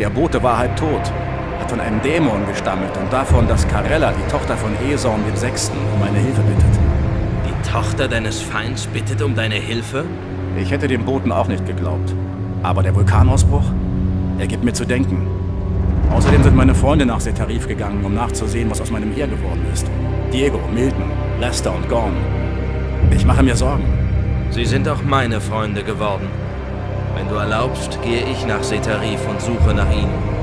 Der Bote war halb tot, hat von einem Dämon gestammelt und davon, dass Carella, die Tochter von Eson dem Sechsten, um meine Hilfe bittet. Die Tochter deines Feinds bittet um deine Hilfe? Ich hätte dem Boten auch nicht geglaubt. Aber der Vulkanausbruch? Er gibt mir zu denken. Außerdem sind meine Freunde nach Setarif gegangen, um nachzusehen, was aus meinem Heer geworden ist. Diego, Milton, Lester und Gorn. Ich mache mir Sorgen. Sie sind auch meine Freunde geworden. Wenn du erlaubst, gehe ich nach Setarif und suche nach ihnen.